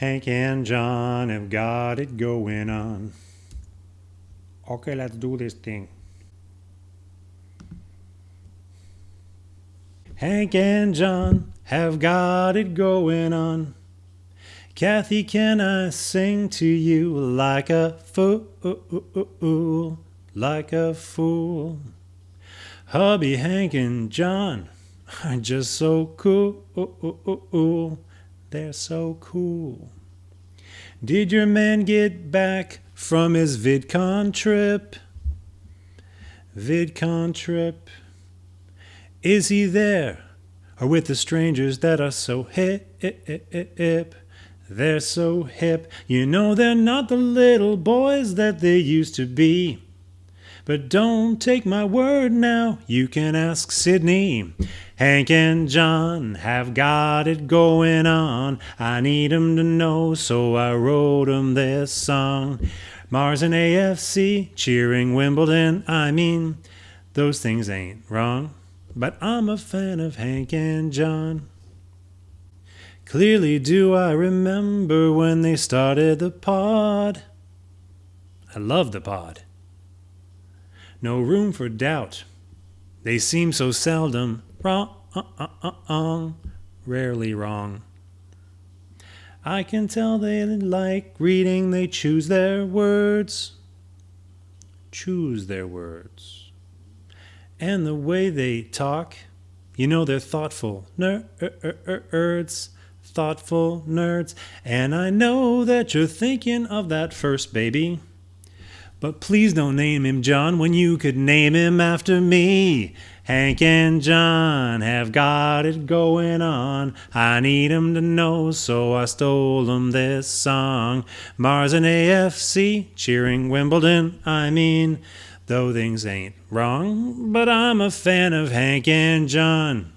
Hank and John have got it going on. Okay, let's do this thing. Hank and John have got it going on. Kathy, can I sing to you like a fool, like a fool? Hubby, Hank, and John are just so cool. They're so cool. Did your man get back from his VidCon trip? VidCon trip. Is he there? Or with the strangers that are so hip? They're so hip. You know they're not the little boys that they used to be. But don't take my word now, you can ask Sydney. Hank and John have got it going on. I need 'em to know, so I wrote 'em this song. Mars and AFC cheering Wimbledon. I mean, those things ain't wrong. But I'm a fan of Hank and John. Clearly do I remember when they started the pod. I love the pod. No room for doubt. They seem so seldom wrong, uh, uh, uh, rarely wrong. I can tell they like reading, they choose their words. Choose their words. And the way they talk, you know they're thoughtful nerds, thoughtful nerds. And I know that you're thinking of that first baby. But please don't name him John when you could name him after me. Hank and John have got it going on. I need 'em to know, so I stole 'em this song. Mars and AFC cheering Wimbledon, I mean. Though things ain't wrong, but I'm a fan of Hank and John.